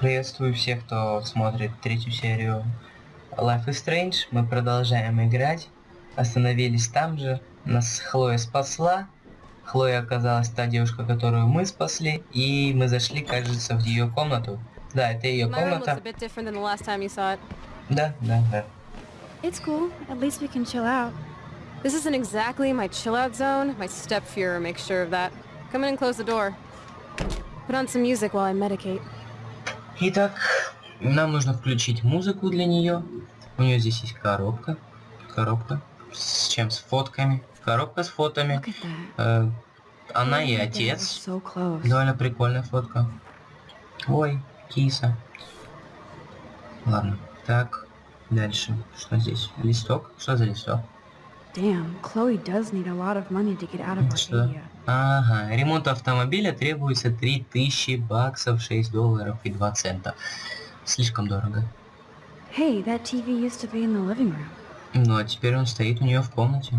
Приветствую всех, кто смотрит третью серию Life is Strange. Мы продолжаем играть. Остановились там же. Нас Хлоя спасла. Хлоя оказалась та девушка, которую мы спасли. И мы зашли, кажется, в ее комнату. Да, это ее комната. Да, да, да. It's cool. At least we can chill out. This isn't exactly my chill out zone. My step Fuhrer makes sure of that. Come in and close the door. Put on some music while I medicate. Итак, нам нужно включить музыку для нее. У нее здесь есть коробка. Коробка. С чем? С фотками. Коробка с фотами. Э, она и отец. So. Довольно прикольная фотка. Ой, киса. Ладно, так, дальше. Что здесь? Листок? Что за листок? Damn, Chloe does need a lot of money to get out of? Arcadia. Ага, ремонт автомобиля требуется 3000 баксов, 6 долларов и 2 цента. Слишком дорого. Hey, that TV used to be in the living room. Ну, а теперь он стоит у нее в комнате.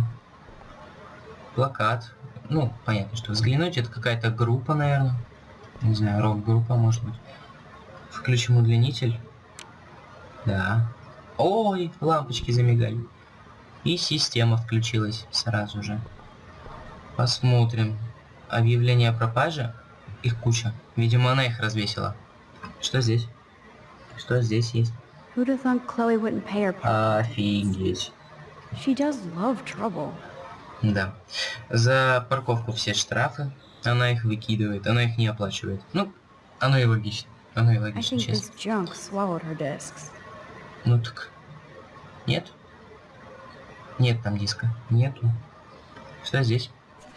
Плакат. Ну, понятно, что взглянуть, это какая-то группа, наверное. Не знаю, рок-группа, может быть. Включим удлинитель. Да. Ой, лампочки замигали. И система включилась сразу же. Посмотрим. Объявление о пропаже. Их куча. Видимо, она их развесила. Что здесь? Что здесь есть? Who'd have thought Chloe wouldn't pay her part? Офигеть. She does love trouble. Да. За парковку все штрафы. Она их выкидывает, она их не оплачивает. Ну, оно и логично. Оно и логично, честно. Ну так. Нет? Нет там диска. Нету. Что здесь?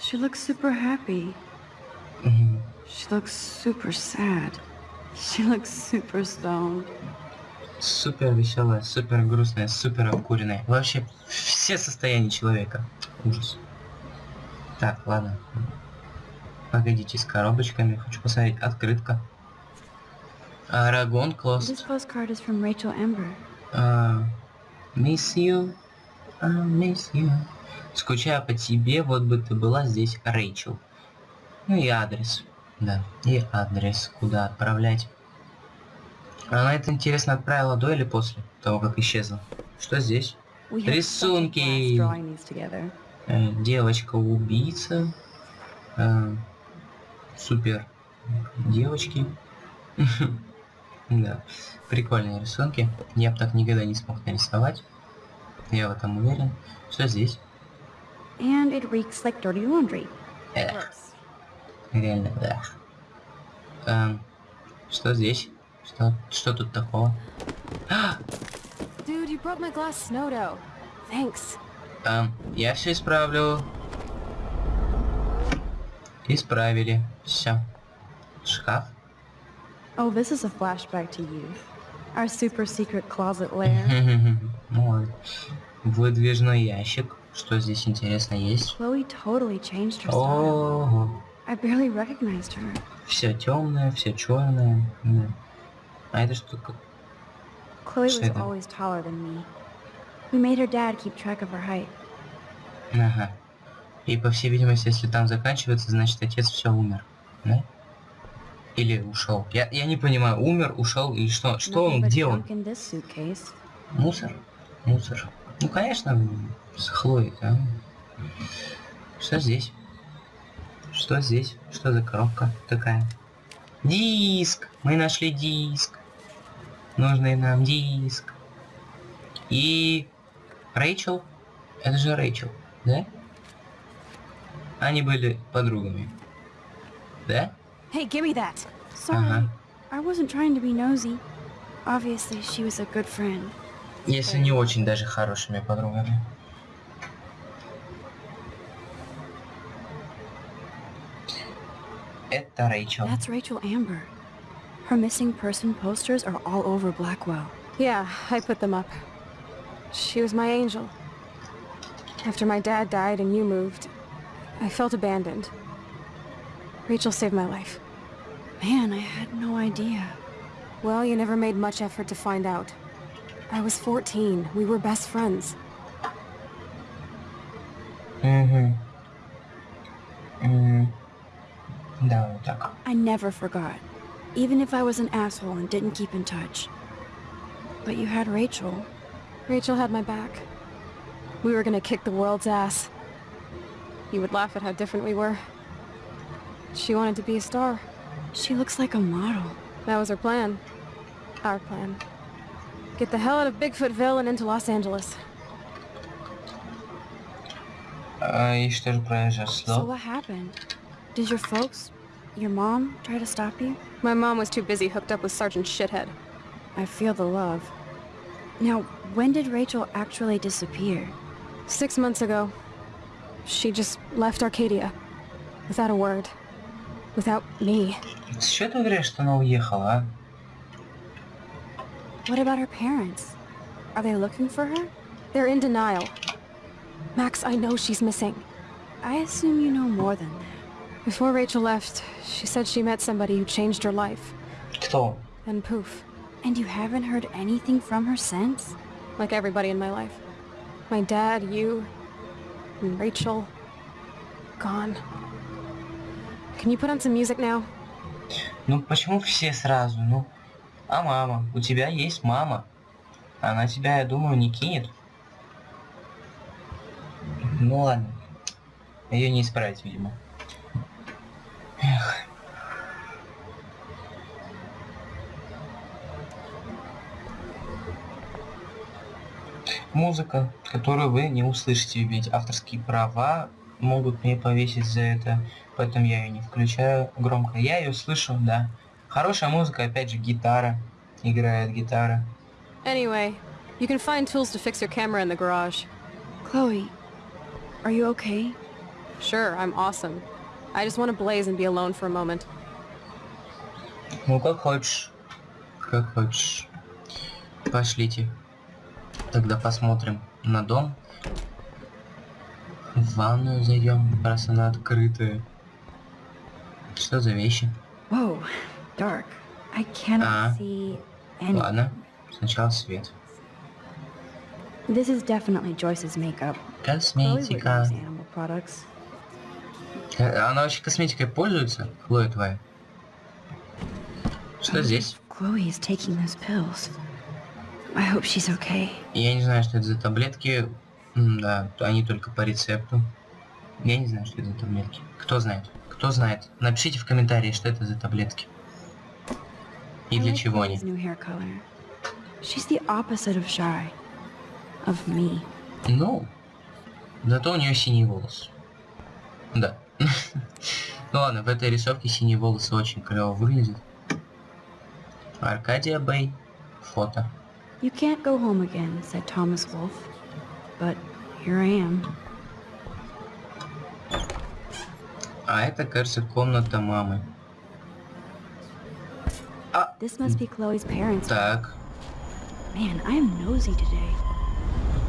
She looks super happy. Мгм. She looks super sad. She looks super stoned. Супер веселая, супер грустная, супер обкуренная. Вообще все состояния человека. Ужас. Так, ладно. Погодите с коробочками. Хочу посмотреть. Открытка. Арагон Клост. This postcard is from Rachel Amber. А, Miss you, I miss you. Скучаю по тебе, вот бы ты была здесь, Рэйчел. Ну и адрес. Да, и адрес, куда отправлять. Она это, интересно, отправила до или после того, как исчезла? Что здесь? Рисунки. Э, Девочка-убийца. Э, супер. Девочки. Да. Прикольные рисунки. Я бы так никогда не смог нарисовать. Я в этом уверен. Что здесь? And it reeks like dirty laundry. Эх, реально, да. Эм, что здесь? Что, что тут такого? А, Dude, you broke my glass snow dough. Thanks. эм, я все исправлю. Исправили. Все. Шкаф. Oh, this is a flashback to youth. Our super secret closet lair. Ой. Выдвижной ящик. Что здесь интересно есть? Her. Все темное, все черное. Да. А это что? Chloe was Shit. always taller than me. We made her dad keep track of her height. Ага. И по всей видимости, если там заканчивается, значит отец все умер. Да? Или ушел. Я, я не понимаю, умер, ушел или что? Что он? Где он? Мусор? Мусор. Ну, конечно, с Хлоей, да? Что здесь? Что здесь? Что за коробка такая? Диск! Мы нашли диск. Нужный нам диск. И... Рэйчел? Это же Рэйчел, да? Они были подругами. Да? Hey, give me that. Sorry, Ага. I wasn't trying to be nosy. Obviously, she was a good friend. Если не очень даже хорошими подругами. Это Рэйчел. That's Rachel Amber. Her missing person posters are all over Blackwell. Yeah, I put them up. She was my angel. After my dad died and you moved, I felt abandoned. Rachel saved my life. Man, I had no idea. Well, you never made much effort to find out. I was 14. We were best friends. Mm-hmm. Mm. No, I never forgot. Even if I was an asshole and didn't keep in touch. But you had Rachel. Rachel had my back. We were gonna kick the world's ass. You would laugh at how different we were. She wanted to be a star. She looks like a model. That was her plan. Our plan. Get the hell out of Bigfootville and into Los Angeles. А, и что же произошло? So what happened? Did your folks, your mom, try to stop you? My mom was too busy hooked up with Sergeant Shithead. I feel the love. Now, when did Rachel actually disappear? Six months ago, she just left Arcadia. Without a word. Without me. С чего ты говоришь, что она уехала, а? What about her parents? Are they looking for her? They're in denial. Max, I know she's missing. I assume you know more than that. Before Rachel left, she said she met somebody who changed her life. Кто? And poof. And you haven't heard anything from her since? Like everybody in my life. My dad, you, and Rachel. Gone. Can you put on some music now? Ну почему все сразу? Ну, а мама? У тебя есть мама. Она тебя, я думаю, не кинет. Ну ладно. Ее не исправить, видимо. Эх. Музыка, которую вы не услышите, ведь авторские права могут мне повесить за это, поэтому я ее не включаю громко. Я ее слышу, да. Хорошая музыка, опять же, гитара. Играет гитара. Anyway, you can find tools to fix your camera in the garage. Chloe, are you okay? Sure, I'm awesome. I just want to blaze and be alone for a moment. Ну, как хочешь. Как хочешь. Пошлите. Тогда посмотрим на дом. В ванную зайдем, раз она открытая. Что за вещи? Whoa, dark. I cannot Ah. see any. Ладно, сначала свет. This is definitely Joyce's makeup. Косметика. use animal products. Э, Она вообще косметикой пользуется, Хлоя твоя? Что здесь? Chloe is taking those pills. I hope she's okay. Я не знаю, что это за таблетки. Да, они только по рецепту. Я не знаю, что это за таблетки. Кто знает? Кто знает? Напишите в комментарии, что это за таблетки. И для чего они. She's the opposite of shy. Of me. Ну, зато у нее синий волос. Да. Ну ладно, в этой рисовке синие волосы очень клево выглядят. Аркадия Бэй. Фото. You can't go home again, said Thomas Wolfe. But here I am. А это, кажется, комната мамы. This must be Chloe's parents. Так, Man, I am nosy today.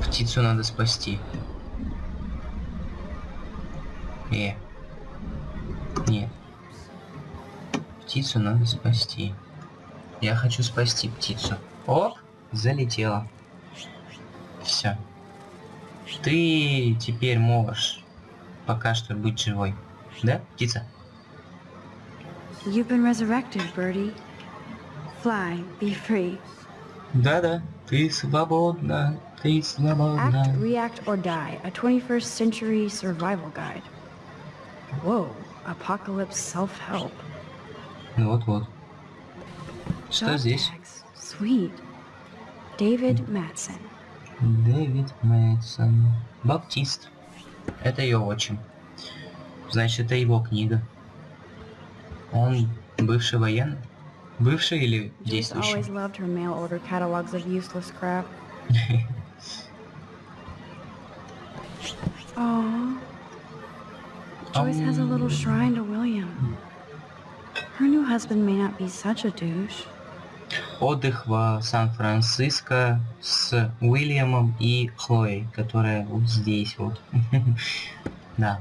птицу надо спасти. Э. Нет. Птицу надо спасти. Я хочу спасти птицу. Оп, залетела. Все. Ты теперь можешь пока что быть живой. Да, птица? You've been resurrected, Birdie. Fly, be free. Да-да, ты свободна, ты Act, свободна. react, or die. A 21st century survival guide. Whoa, apocalypse self-help. Вот-вот. Что здесь? Sweet. David Matson. Дэвид Мэтсон. Баптист. Это ее отчим. Значит, это его книга. Он бывший военный? Бывший или действующий? Aww. Joyce has a little Um. shrine to William. Her new husband may not be such a douche. Отдых в Сан-Франциско с Уильямом и Хлоей, которая вот здесь вот. Да.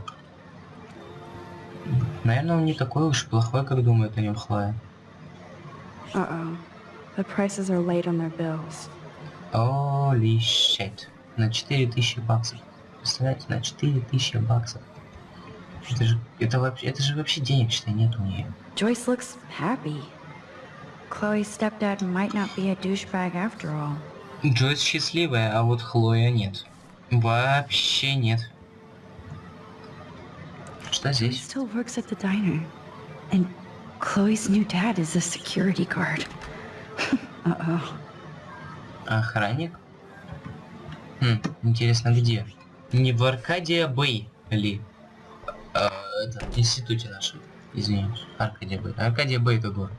Наверное, он не такой уж плохой, как думает о нем Хлоя. Uh-oh. The prices are late on their bills. Holy shit. На 4000 баксов. Представляете, на 4000 баксов. Это же, это вообще, это же вообще денег, что нет у нее. Joyce looks happy. Chloe's stepdad might not be a douchebag after all. Джойс счастливая, а вот Хлоя нет. Вообще нет. Что He здесь? still works at the diner. And Chloe's new dad is a security guard. Uh-oh. Охранник? Хм, интересно, где? Не в Аркадия Бэй ли? А, это, в институте нашем. Извиняюсь. Аркадия Бэй. Аркадия Бэй это город.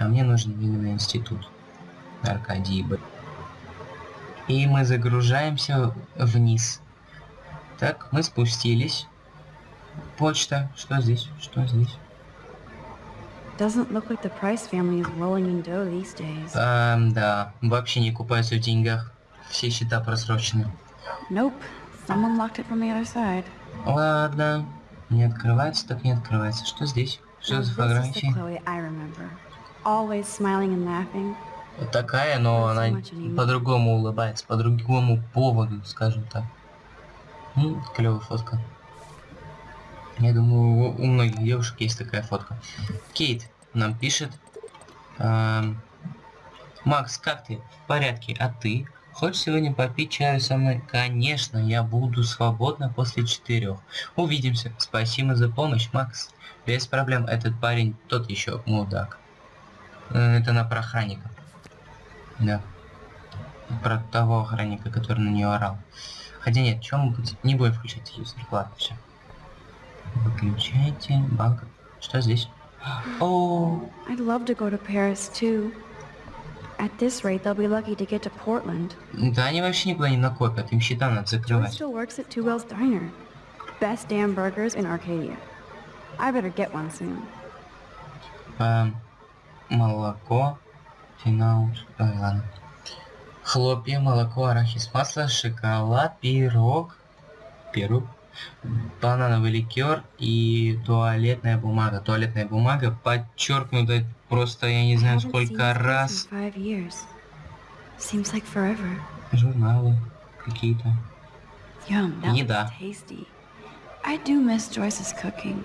А мне нужен именно институт. Аркадий Бэй. И мы загружаемся вниз. Так, мы спустились. Почта. Что здесь? Что здесь? Doesn't look like the Price family is rolling in dough these days. Эм, да, вообще не купаются в деньгах. Все счета просрочены. Nope. Someone locked it from the other side. Ладно. Не открывается, так не открывается. Что здесь? Что за remember. Always smiling and laughing. Вот такая, но она по-другому улыбается, по другому поводу, скажем так. клевая фотка. Я думаю, у, у многих девушек есть такая фотка. Кейт нам пишет. эм, Макс, как ты? В порядке. А ты? Хочешь сегодня попить чаю со мной? Конечно, я буду свободна после четырех. Увидимся. Спасибо за помощь, Макс. Без проблем. Этот парень тот еще мудак. Э, Это на про охранника. Да. Про того охранника, который на нее орал. Хотя нет, чем не будем включать телевизор. Ладно, все. Выключайте. Банк. Что здесь? О, I'd love to go to Paris too. At this rate, they'll be lucky to get to Portland. да они вообще никуда не накопят, им счета надо закрывать. still works at Two Well's Diner. Best damn burgers in Arcadia. I better get one soon. Эм, молоко, финаут, ой, ладно. Хлопья, молоко, арахис, масло, шоколад, пирог, пирог, банановый ликер и туалетная бумага. Туалетная бумага подчеркнута просто, я не знаю, сколько раз. Like. Журналы какие-то. Еда. I do miss Joyce's cooking.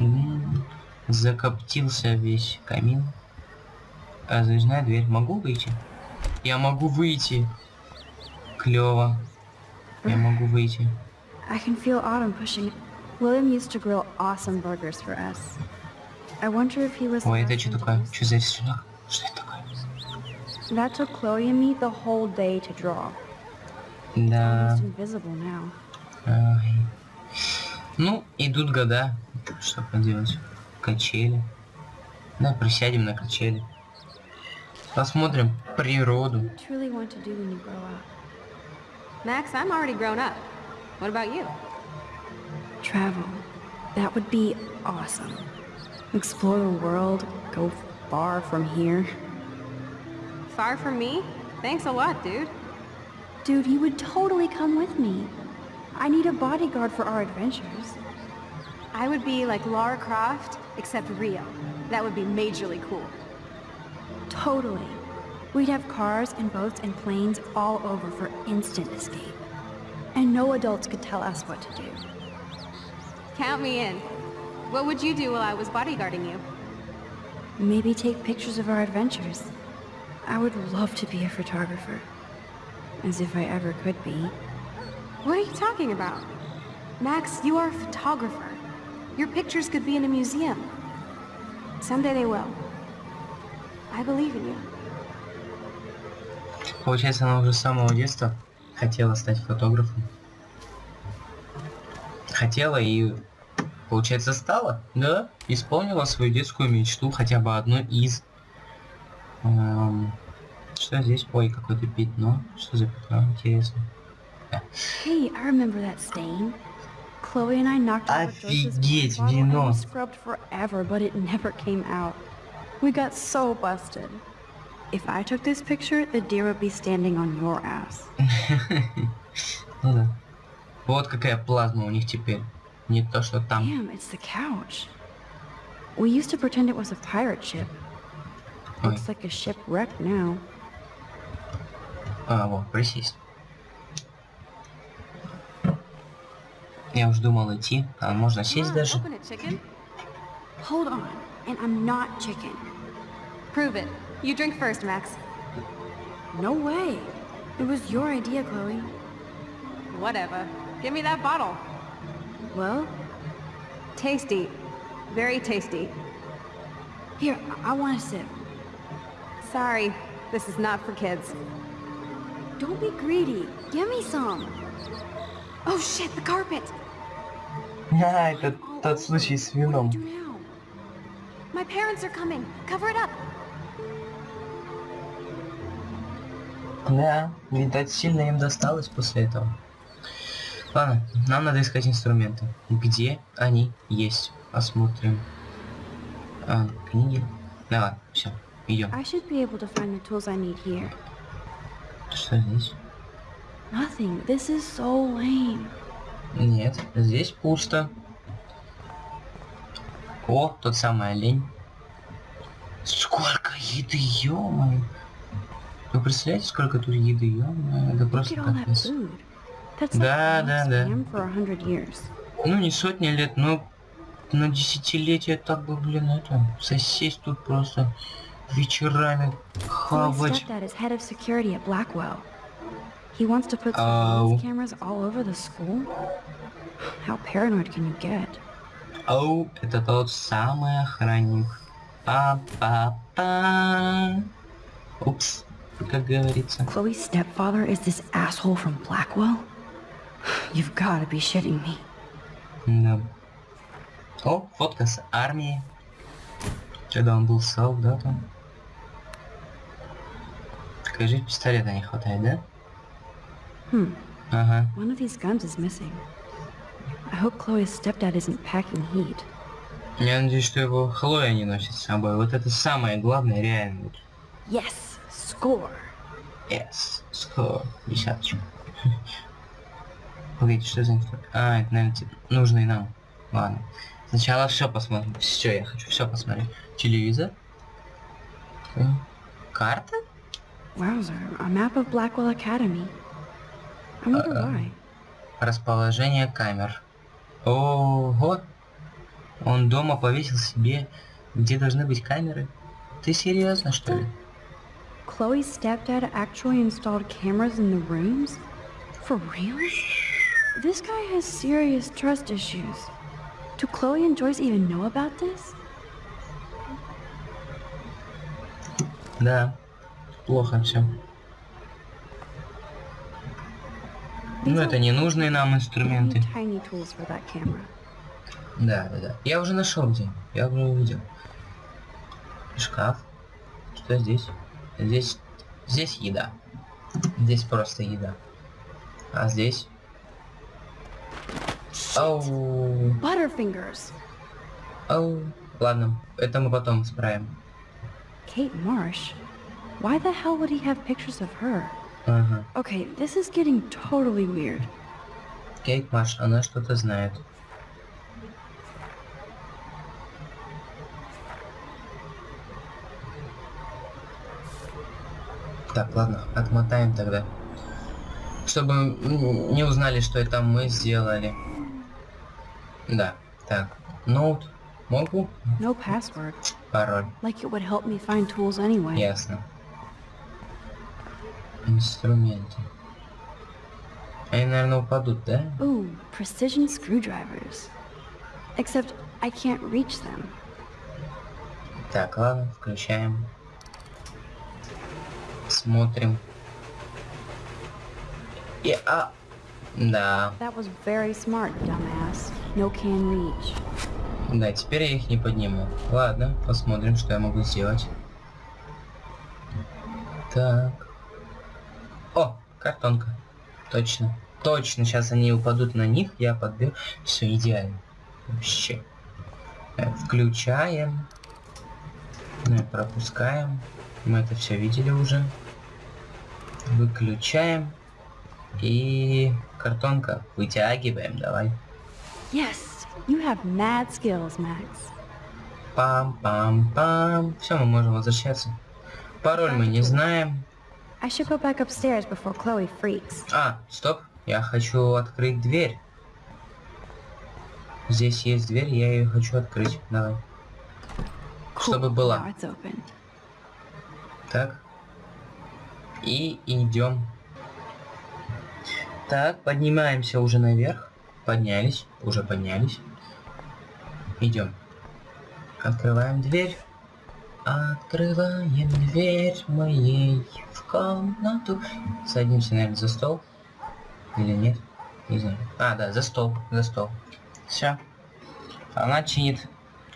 М, Закоптился весь камин. А, Задвижная дверь. Могу выйти? Я могу выйти. Клево. Я могу выйти. I can feel Autumn pushing. William used to grill awesome burgers for us. I wonder if he was. the Ой, это last что one to такое? use Что за рисунок? Что это такое? That took Chloe and me the whole day to draw. Да. Almost invisible now. Ай. Ну, идут года. Что поделать? Качели. Да, присядем на качели. Посмотрим природу. What do you truly want to do when you grow up? Max, I'm already grown up. What about you? Travel. That would be awesome. Explore the world, go far from here. Far from me? Thanks a lot, dude. Dude, you would totally come with me. I need a bodyguard for our adventures. I would be like Lara Croft, except real. That would be majorly cool. Totally. We'd have cars and boats and planes all over for instant escape. And no adults could tell us what to do. Count me in. What would you do while I was bodyguarding you? Maybe take pictures of our adventures. I would love to be a photographer. As if I ever could be. What are you talking about? Max, you are a photographer. Your pictures could be in a museum. Someday they will. I believe in you. Получается, она уже с самого детства хотела стать фотографом. Хотела и, получается, стала. Да, исполнила свою детскую мечту, хотя бы одну из. Эм, что здесь? Ой, какое-то пятно. Что за пятно? Интересно. Hey, I remember that stain. Chloe and I knocked Офигеть, вино. we scrubbed forever, but it never came out. We got so busted. If I took this picture, the deer would be standing on your ass. Ну да. Вот какая плазма у них теперь. Не то, что там. Damn, it's the couch. We used to pretend it was a pirate ship. Ой. Looks like a shipwreck now. А, вот, присесть. Я уж думал идти, а можно Come сесть on, даже. open it, chicken. Hold on, and I'm not chicken. Prove it. You drink first, Max. No way. It was your idea, Chloe. Whatever. Give me that bottle. Well? Tasty. Very tasty. Here, I, I want to sip. Sorry. This is not for kids. Don't be greedy. Give me some. Oh shit, the carpet! Yeah, that, that's Lucy's Venom. My parents are coming. Cover it up. Да, видать, сильно им досталось после этого. Ладно, нам надо искать инструменты. Где они есть? Посмотрим. А, книги. Да ладно, все, идем. Что здесь? Nothing. This is so lame. Нет, здесь пусто. О, тот самый олень. Сколько еды, ё Вы представляете, сколько тут еды, ё Это просто капец. Да, да, да. Ну, не сотни лет, но на десятилетия так бы, блин, это, сосесть тут просто вечерами, хавать. He wants to put Oh. surveillance cameras all over the school? How paranoid can you get? Оу, это тот самый охранник. Па-па-па. Упс, как говорится. Chloe's stepfather is this asshole from Blackwell? You've got to be shitting me. Да. О, фотка с армии. Когда он был солдатом. Скажи, пистолета не хватает, да? Hmm. Ага. One of these guns is missing. I hope Chloe's stepdad isn't packing heat. Я надеюсь, что его Хлоя не носит с собой. Вот это самое главное, реально. Yes, score. Yes, score. Десяточку. Погодите, что за инструмент? А, это, наверное, типа, нужный нам. Ладно. Сначала все посмотрим. Все, я хочу все посмотреть. Телевизор. Э, Карта? Wowzer, a map of Blackwell Academy. I wonder why. Расположение камер. Ого! Он дома повесил себе, где должны быть камеры. Ты серьезно, что ли? Chloe's stepdad actually installed cameras in the rooms? For real? This guy has serious trust issues. Do Chloe and Joyce even know about this? Да. Плохо все. Ну, это ненужные нам We инструменты. need tiny tools for that camera. Да, да, да. Я уже нашел где. Я уже увидел. Шкаф. Что здесь? Здесь... Здесь еда. Здесь просто еда. А здесь? Оу. Butterfingers! Оу. Ладно, это мы потом справим. Kate Marsh? Why the hell would he have pictures of her? Ага. Okay, this is getting totally weird. Кейт Маш, она что-то знает. Так, ладно, отмотаем тогда. Чтобы не узнали, что это мы сделали. Да, так. Ноут. Могу? No password. Пароль. Like it would help me find tools anyway. Ясно. Инструменты. Они, наверное, упадут, да? Ooh, precision screwdrivers. Except I can't reach them. Так, ладно, включаем. Смотрим. И, а... Да, да, теперь я их не подниму. Ладно, посмотрим, что я могу сделать. Так. О, картонка. Точно. Точно, сейчас они упадут на них, я подберу. Все идеально. Вообще. Включаем. Ну пропускаем. Мы это все видели уже. Выключаем. И картонка. Вытягиваем, давай. Yes, you have mad skills, Max. Пам-пам-пам. Все, мы можем возвращаться. Пароль мы не знаем. I should go back upstairs before Chloe freaks. А, стоп. Я хочу открыть дверь. Здесь есть дверь, я ее хочу открыть. Давай. Чтобы была. Так. И идем. Так, поднимаемся уже наверх. Поднялись, уже поднялись. Идем. Открываем дверь. Открываем дверь моей в комнату. Садимся, наверное, за стол. Или нет? Не знаю. А, да, за стол, за стол. Все. Она чинит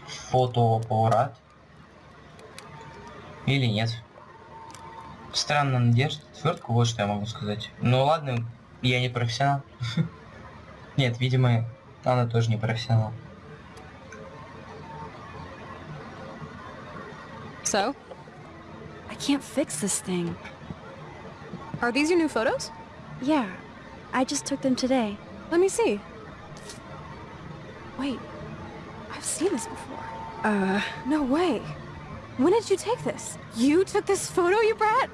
фотоаппарат. Или нет. Странно, она держит отвертку, вот что я могу сказать. Ну ладно, я не профессионал. Нет, видимо, она тоже не профессионал. So, I can't fix this thing. are these your new photos? Yeah, I just took them today. Let me see. Wait, I've seen this before. Uh, No way. When did you take this? You took this photo, you brat?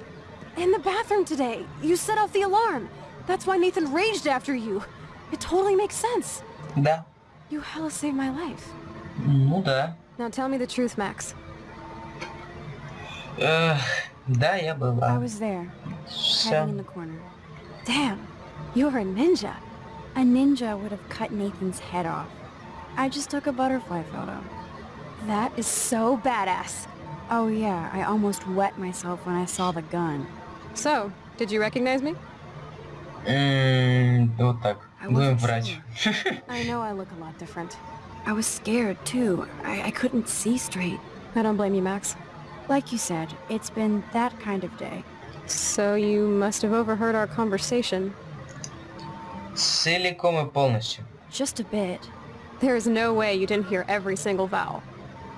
In the bathroom today. You set off the alarm. That's why Nathan raged after you. It totally makes sense. Да. You hella saved my life. Ну да. Now tell me the truth, Max. Эх, да, я I была. was there, Всё. hiding in the corner. Damn, you're a ninja. A ninja would have cut Nathan's head off. I just took a butterfly photo. That is so badass. Oh yeah, I almost wet myself when I saw the gun. So, did you recognize me? М, Вот так. I Будем wasn't врать. I know I look a lot different. I was scared too. I, I couldn't see straight. I don't blame you, Max. Like you said, it's been that kind of day. So you must have overheard our conversation. Целиком и полностью. Just a bit. There is no way you didn't hear every single vowel.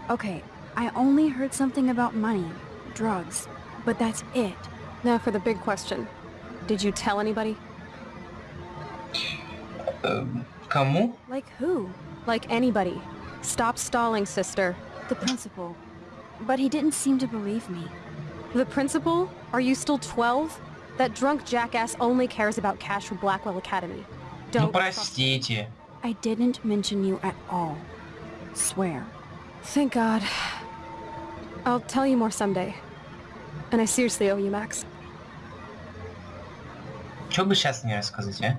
Okay, I only heard something about money, drugs, but that's it. Now for the big question. Did you tell anybody? Эм, Кому? Like who? Like anybody. Stop stalling, sister. The principal. But he didn't seem to believe me. The principal? Are you still 12? That drunk jackass only cares about cash for Blackwell Academy. Ну Don't trust простите. I didn't mention you at all. Swear. Thank God. I'll tell you more someday. And I seriously owe you, Max. Что бы сейчас не рассказать, а?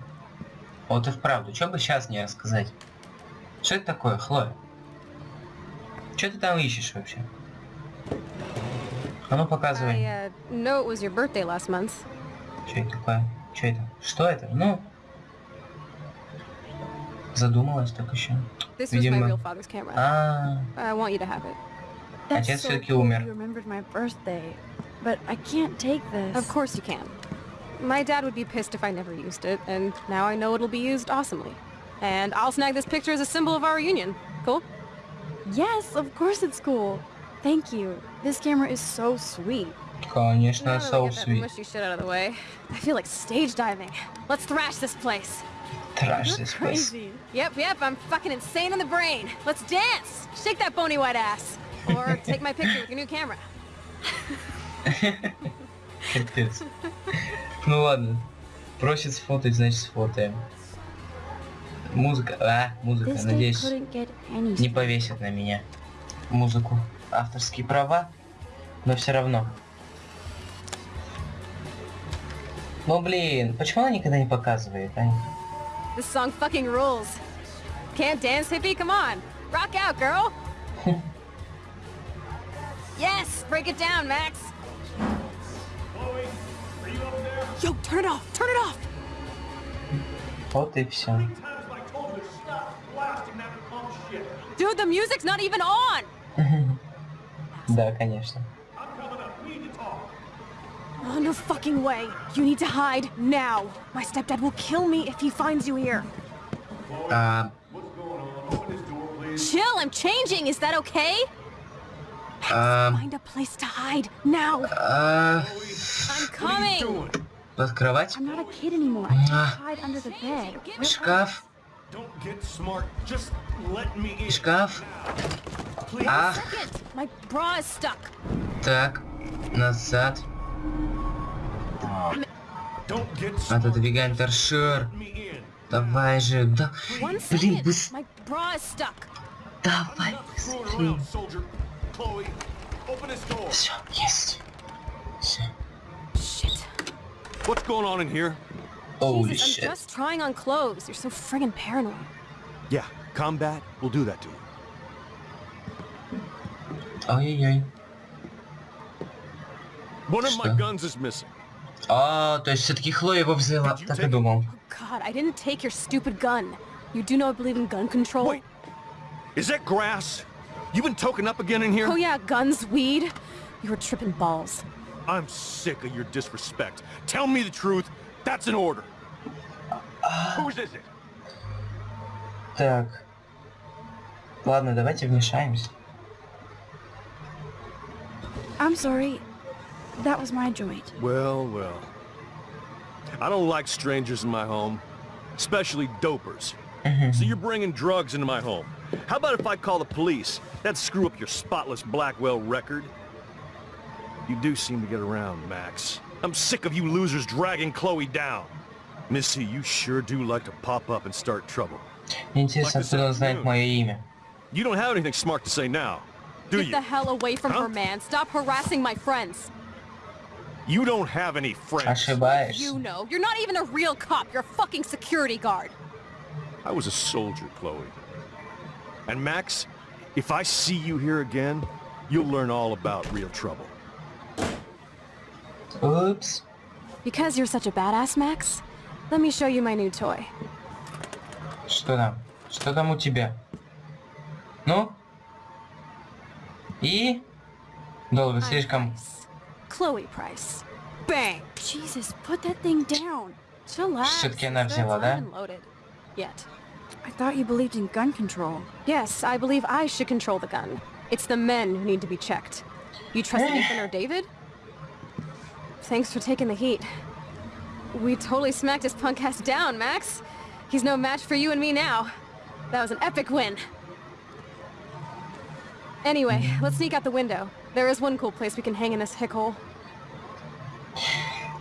Вот и вправду, что бы сейчас не рассказать? Что это такое, Хлоя? Что ты там ищешь вообще? А ну показывай. I uh, know it was your birthday last month. Что это такое? Что это? Что это? Ну? Задумалась так еще. This was my Видимо. real father's camera. А, I want you to have it. That's Отец so всё-таки cool умер. you remembered my birthday. But I can't take this. Of course you can. My dad would be pissed if I never used it, and now I know it'll be used awesomely. And I'll snag this picture as a symbol of our reunion. Cool? Yes, of course it's cool. Thank you. This camera is so sweet. конечно, Now that I so get that sweet. mushy shit out of the way, I feel like stage diving. Let's thrash this place. Trash You're this place. crazy. Yep, yep, I'm fucking insane in the brain. Let's dance! Shake that bony white ass. Or take my picture with your new camera. Капец. Ну ладно. Просит сфотать, значит сфотаем. Музыка. А, музыка. Надеюсь, не повесят на меня музыку. Авторские права. Но все равно. Ну блин, почему она никогда не показывает, а? This song fucking rules. Can't dance, hippie? Come on. Rock out, girl. yes, break it down, Max. Yo, turn it off. Turn it off. Вот и все. times have I told you to stop blasting that punk shit? Dude, the music's not even on. Да, конечно. I'm coming up. We need to talk. Oh, no fucking way. You need to hide now. My stepdad will kill me if he finds you here. А, What's going on? Open this door, please. Chill, I'm changing. Is that okay? Под кровать? Ah. Шкаф? Шкаф? Please. А, Second, my bra is stuck. так, назад. Отодвигаем торшер. Давай же, да. Блин, second. быс- My bra is stuck. давай быстрее. around, soldier. Chloe, open this door. Все, есть. What's going on in here? Оули Jesus, I'm щит. just trying on clothes. You're so friggin' paranoid. Yeah, combat will do that to you. Ой-ой-ой. One of my Что? guns is missing. А, то есть все-таки Хлоя его взяла. Did you Так и take it? думал. Oh God, I didn't take your stupid gun. You do not believe in gun control? Wait, is that grass? You been token up again in here? Oh yeah, guns, weed. You were tripping balls. I'm sick of your disrespect. Tell me the truth. That's an order. Whose is it? Так. Ладно, давайте вмешаемся. I'm sorry. That was my joint. Well, well. I don't like strangers in my home, especially dopers. So you're bringing drugs into my home. How about if I call the police? That'd screw up your spotless Blackwell record. You do seem to get around, Max. I'm sick of you losers dragging Chloe down. Missy, you sure do like to pop up and start trouble. Мне интересно, Like this откуда он знает afternoon. мое имя. You don't have anything smart to say now, do Get you? the hell away from Huh? her, man. Stop harassing my friends. You don't have any friends. Ошибаешься. You know, you're not even a real cop. You're a fucking security guard. I was a soldier, Chloe. And Max, if I see you here again, you'll learn all about real trouble. Упс. Because you're such a badass, Max, let me show you my new toy. Что там? Что там у тебя? Ну? И? Долго, I'm слишком... Price. Chloe Price. Bang! Jesus, put that thing down. Chillax. Всё-таки она sister, взяла, it's да? not even loaded. Yet. I thought you believed in gun control. Yes, I believe I should control the gun. It's the men who need to be checked. You trust eh. Nathan or David? Thanks for taking the heat. We totally smacked his punk ass down, Max. He's no match for you and me now. That was an epic win. Anyway, mm-hmm. let's sneak out the window. There is one cool place we can hang in this hick hole.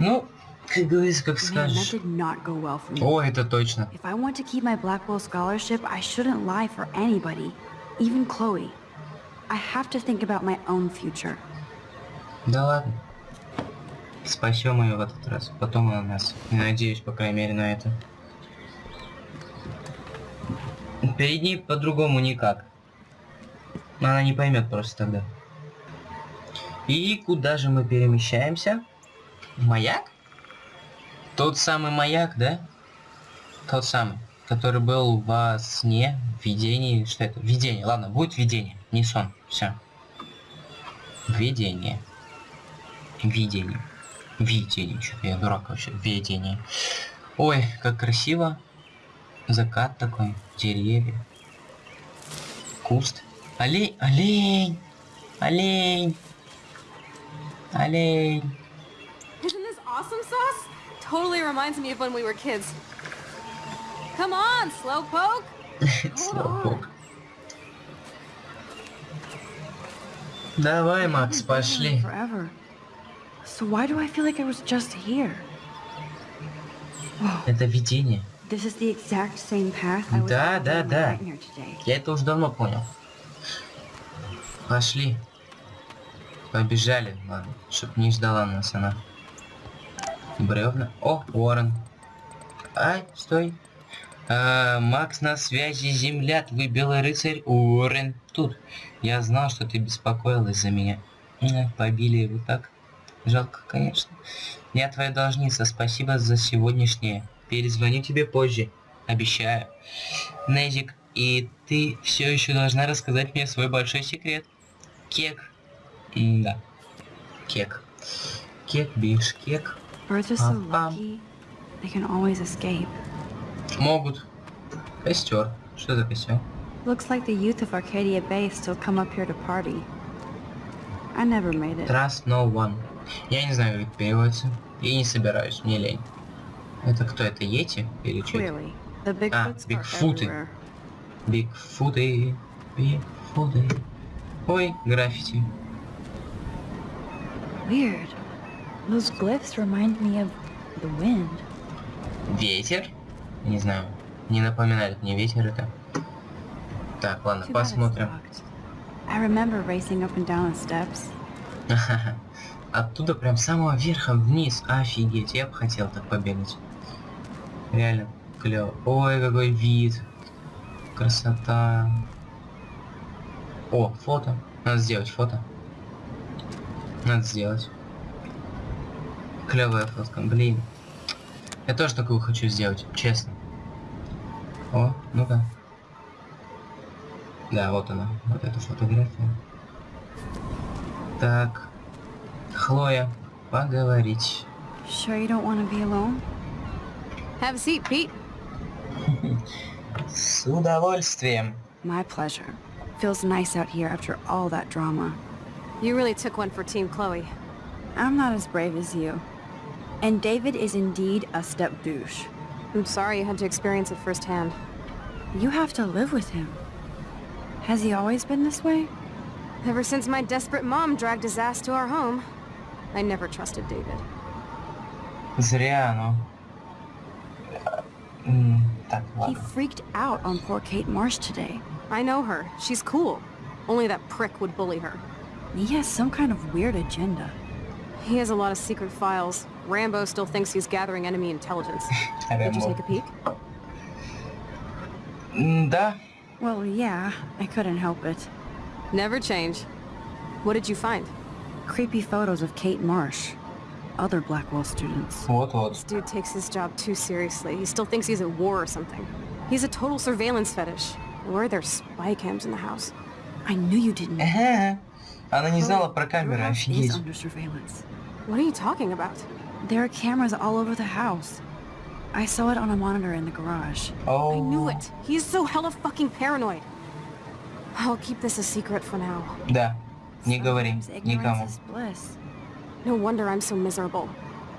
Ну, как говорится, как скажешь. О, это точно. If I want to keep my Blackwell scholarship, I shouldn't lie for anybody, even Chloe. I have to think about my own future. Да ладно. Спасем ее в этот раз. Потом она нас. Надеюсь, по крайней мере, на это. Перед ней по-другому никак. Она не поймет просто тогда. И куда же мы перемещаемся? В Маяк? Тот самый маяк, да? Тот самый, который был во сне, видении. Что это? Видение. Ладно, будет видение. Не сон. Все. Видение. Видение. Видение. Что-то я дурак вообще. Видение. Ой, как красиво. Закат такой. Деревья. Куст. Олень. Олень. Олень. Олень. Totally reminds me of when we were kids. Come on, Slowpoke! Слопок. Давай, Макс, пошли. Forever. So why do I feel like I was just here? Это видение. This is the exact same path I was Да, on да, да. Я это уже давно понял. Пошли. Побежали, ладно, чтоб не ждала нас она. Бревна. О, Уоррен. Ай, стой. А, Макс на связи, земля, твой белый рыцарь Уоррен тут. Я знал, что ты беспокоилась за меня. Побили его так. Жалко, конечно. Я твоя должница, спасибо за сегодняшнее. Перезвоню тебе позже. Обещаю. Незик, и ты все еще должна рассказать мне свой большой секрет. Кек. Да. Кек. Кек, биш, кек. Birds are so Пам-пам. lucky. They can always escape. Могут. Костер. Что за костер? Looks like the youth of Arcadia Bay still come up here to party. I never made it. Trust no one. Я не знаю, как это переводится. И не собираюсь, мне лень. Это кто? Это Йети? Или что это? Clearly, the Bigfoots are Бигфуты. everywhere. Бигфуты. Бигфуты. Ой, граффити. Weird. Those glyphs remind me of the wind. Ветер? Не знаю. Не напоминает мне ветер это. Так, ладно, посмотрим. I remember racing up and down the steps. оттуда прям с самого верха вниз. Офигеть, я бы хотел так побегать. Реально клево. Ой, какой вид. Красота. О, фото. Надо сделать фото. Надо сделать. Клевая фотка, блин. Я тоже такую хочу сделать, честно. О, ну-ка. Да, вот она, вот эта фотография. Так. Хлоя, поговорить. Sure you don't want to be alone? Have a seat, Pete. С удовольствием. My pleasure. Feels nice out here after all that drama. You really took one for Team Chloe. I'm not as brave as you. And David is indeed a step douche. I'm sorry you had to experience it firsthand. You have to live with him. Has he always been this way? Ever since my desperate mom dragged his ass to our home, I never trusted David. Зря оно. М, Так, He ладно. freaked out on poor Kate Marsh today. I know her. She's cool. Only that prick would bully her. He has some kind of weird agenda. He has a lot of secret files. Rambo still thinks he's gathering enemy intelligence. Did you Рэмбо. take a peek? М, Да, Well, yeah, I couldn't help it. Never change. What did you find? Creepy photos of Kate Marsh. Other Blackwell students. вот-вот. This dude takes his job too seriously. He still thinks he's at war or something. He's a total surveillance fetish. Where are there spy cams in the house? I knew you didn't. Ага. Она не знала про Your камеры, house is офигеть. under surveillance. What are you talking about? There are cameras all over the house. I saw it on a monitor in the garage. I knew О, it. He's so hella fucking paranoid. I'll keep this a secret for now. Да, не говори Sometimes ignorance никому. is bliss. No wonder I'm so miserable.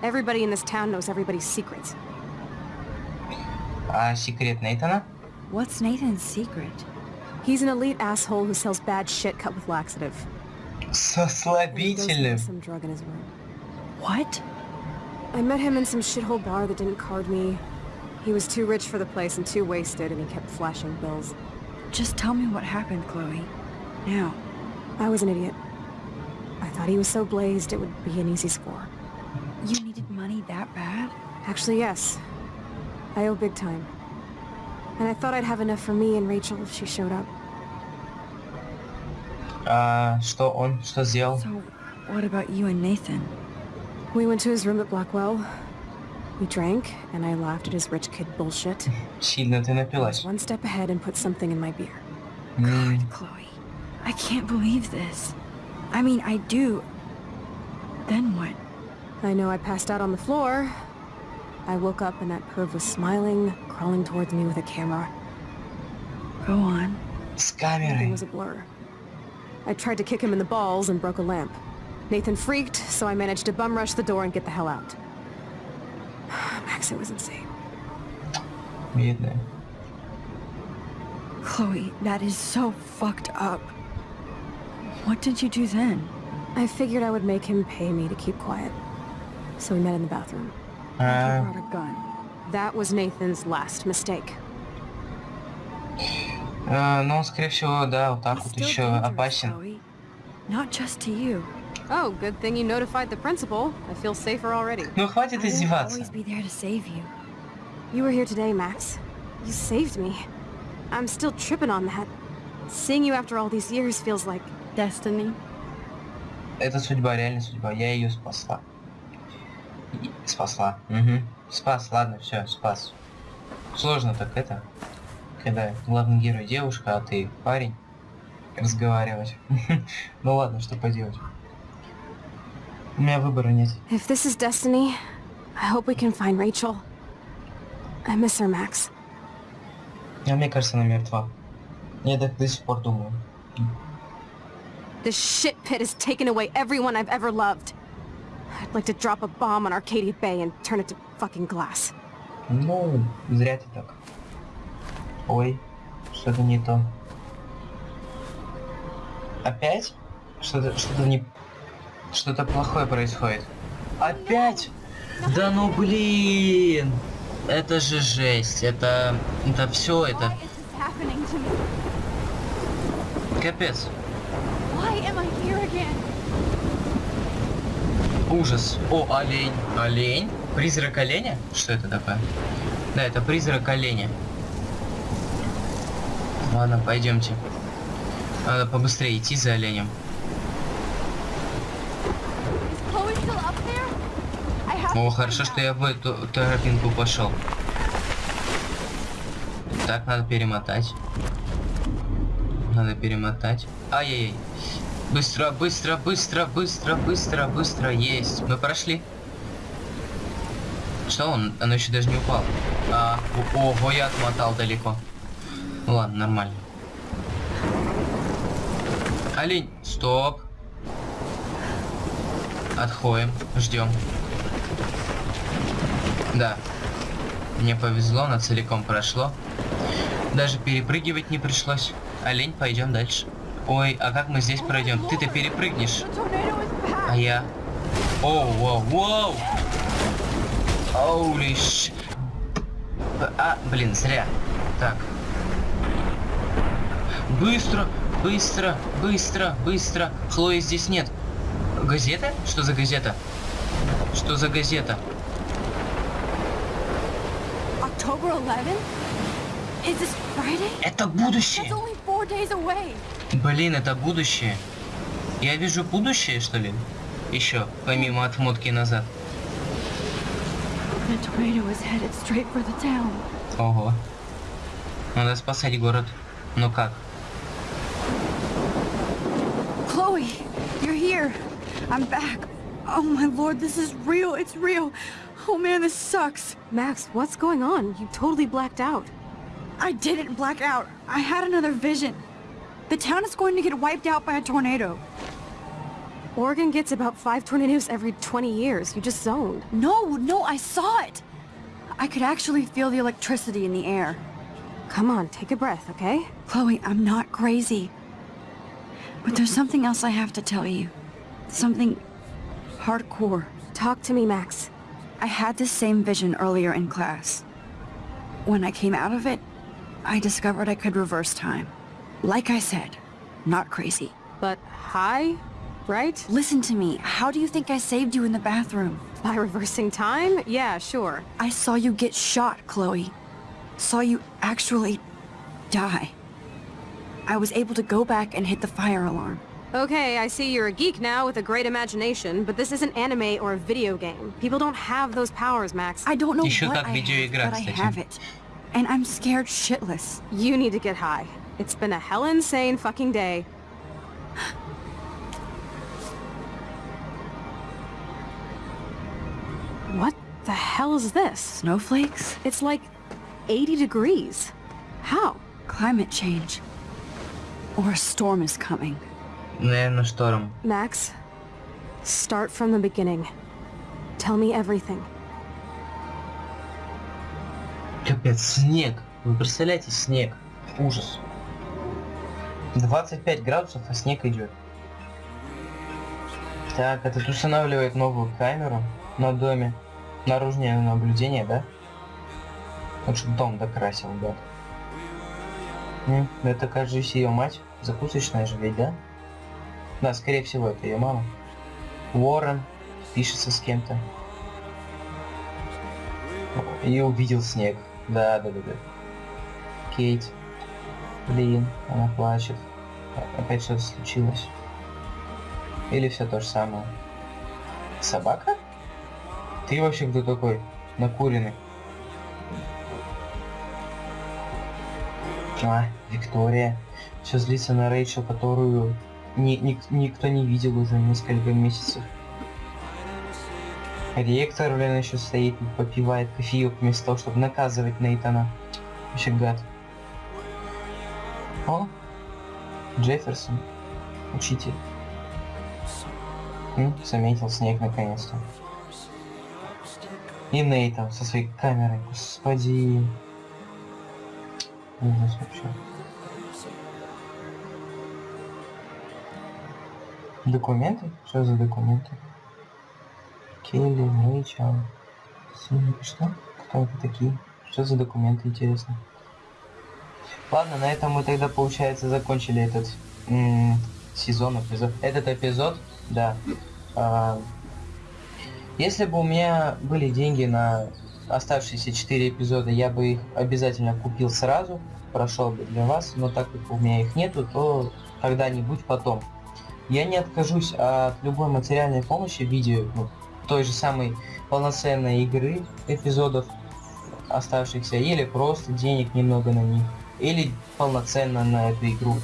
Everybody in this town knows everybody's secrets. А секрет Нейтана? What's Nathan's secret? He's an elite asshole who sells bad shit cut with laxative. Со And he goes слабительным. into some drug in his room. What? I met him in some shithole bar that didn't card me. He was too rich for the place and too wasted, and he kept flashing bills. Just tell me what happened, Chloe. Now. I was an idiot. I thought he was so blazed it would be an easy score. You needed money that bad? Actually, yes. I owe big time. And I thought I'd have enough for me and Rachel if she showed up. А что он, что сделал? So, what about you and Nathan? We went to his room at Blackwell. We drank, and I laughed at his rich kid bullshit. Сильно ты I was напилась. one step ahead and put something in my beer. М, God, Chloe. I can't believe this. I mean, I do. Then what? I know I passed out on the floor. I woke up and that perv was smiling, crawling towards me with a camera. Go on. С Everything камерой. was a blur. I tried to kick him in the balls and broke a lamp. Nathan freaked, so I managed to bum rush the door and get the hell out. Max, it was insane. Бедная. Chloe, that is so fucked up. What did you do then? I figured I would make him pay me to keep quiet. So we met in the bathroom. You А, brought a gun. That was Nathan's last mistake. а, ну, скорее всего, да, вот так It's вот still еще dangerous, опасен. Chloe. Not just to you. Oh, good thing you notified the principal. I feel safer already. Ну, хватит издеваться. always be there to save you. You were here today, Max. You saved me. I'm still tripping on that. Seeing you after all these years feels like... Destiny. Это судьба, реально судьба. Я ее спасла. И- Спасла. Угу. Спас, ладно, все, спас. Сложно так это, когда главный герой девушка, а ты парень, разговаривать. ну ладно, что поделать. У меня выбора нет. If this is destiny, I hope we can find Rachel. I miss her, Max. А мне кажется, она мертва. Я так до сих пор думаю. This shit pit has taken away everyone I've ever loved. I'd like to drop a bomb on Arcadia Bay and turn it to fucking glass. Ну, зря ты так. Ой, что-то не то. Опять? Что-то что-то не... Что-то плохое происходит. Опять? Да ну блин! Это же жесть. Это... Это все, это... Капец. Ужас. О, олень. Олень? Призрак оленя? Что это такое? Да, это призрак оленя. Ладно, пойдемте. Надо побыстрее идти за оленем. Is Chloe still up there? I have О, хорошо, что я в эту тропинку пошел. Так, надо перемотать. Надо перемотать. Ай-яй-яй. Быстро, быстро, быстро, быстро, быстро, быстро. Есть. Мы прошли. Что он? Оно еще даже не упало. А, ого, я отмотал далеко. Ну ладно, нормально. Олень, стоп. Отходим, ждем. Да. Мне повезло, оно целиком прошло. Даже перепрыгивать не пришлось. Олень, пойдем дальше. Ой, а как мы здесь пройдем? Ты-то перепрыгнешь. А я... Оу, воу, воу! Оули. А, блин, зря. Так. Быстро, быстро, быстро, быстро. Хлои здесь нет. Газета? Что за газета? Что за газета? October 11th? Is this Friday? Это That's будущее! only four days away. Блин, это будущее. Я вижу будущее, что ли? Еще, помимо отмотки назад. Ого. Надо спасать город. Ну как? Chloe, you're here. I'm back. Oh my lord, this is real. It's real. Oh man, this sucks. Max, what's going on? You totally blacked out. I didn't black out. I had another vision. The town is going to get wiped out by a tornado. Oregon gets about five tornadoes every 20 years. You just zoned. No, no, I saw it. I could actually feel the electricity in the air. Come on, take a breath, okay? Chloe, I'm not crazy. But there's something else I have to tell you. Something hardcore. Talk to me, Max. I had this same vision earlier in class. When I came out of it, I discovered I could reverse time. Like I said, not crazy. But high, right? Listen to me. How do you think I saved you in the bathroom? By reversing time? Yeah, sure. I saw you get shot, Chloe. Saw you actually die. I was able to go back and hit the fire alarm. Okay, I see you're a geek now with a great imagination, but this isn't anime or a video game. People don't have those powers, Max. I don't know Еще what как I have, видеоигра, but I кстати. have it. And I'm scared shitless. You need to get high. It's been a hell insane fucking day. What the hell is this? Snowflakes? It's like 80 degrees. How? Climate change. Or a storm is coming. Наверное, шторм. Max, start from the beginning. Tell me everything. Капец, снег. Вы представляете, снег. Ужас. 25 градусов, а снег идет. Так, этот устанавливает новую камеру на доме. Наружное наблюдение, да? Вот чтобы дом докрасил, да. М, Это, кажется, ее мать. Закусочная же ведь, да? Да, скорее всего, это ее мама. Уоррен пишется с кем-то. И увидел снег. Да, да, да, да. Кейт. Блин, она плачет. Опять что-то случилось. Или все то же самое. Собака? Ты вообще кто такой? Накуренный. А, Виктория. Все злится на Рэйчел, которую ни- ник- никто не видел уже несколько месяцев. Ректор, блин, еще стоит попивает кофеек вместо того, чтобы наказывать Нейтана. Вообще гад. О, Джефферсон, учитель. М, заметил снег наконец-то. И Нейтан со своей камерой, господи. Ужас вообще. Документы? Что за документы? Келли, Рэйчел. Синий, что? Кто это такие? Что за документы, интересно? Ладно, на этом мы тогда, получается, закончили этот сезон, эпизод. Этот эпизод, да. А, Если бы у меня были деньги на оставшиеся 4 эпизода, я бы их обязательно купил сразу, прошел бы для вас, но так как у меня их нету, то когда-нибудь потом. Я не откажусь от любой материальной помощи в виде ну, той же самой полноценной игры эпизодов оставшихся, или просто денег немного на них, или полноценно на эту игру.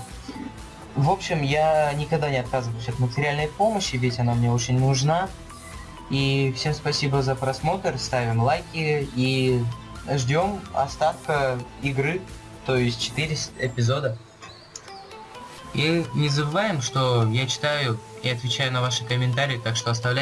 В общем, я никогда не отказываюсь от материальной помощи, ведь она мне очень нужна. И всем спасибо за просмотр, ставим лайки и ждем остатка игры, то есть 4 эпизода. И не забываем, что я читаю и отвечаю на ваши комментарии, так что оставляйте.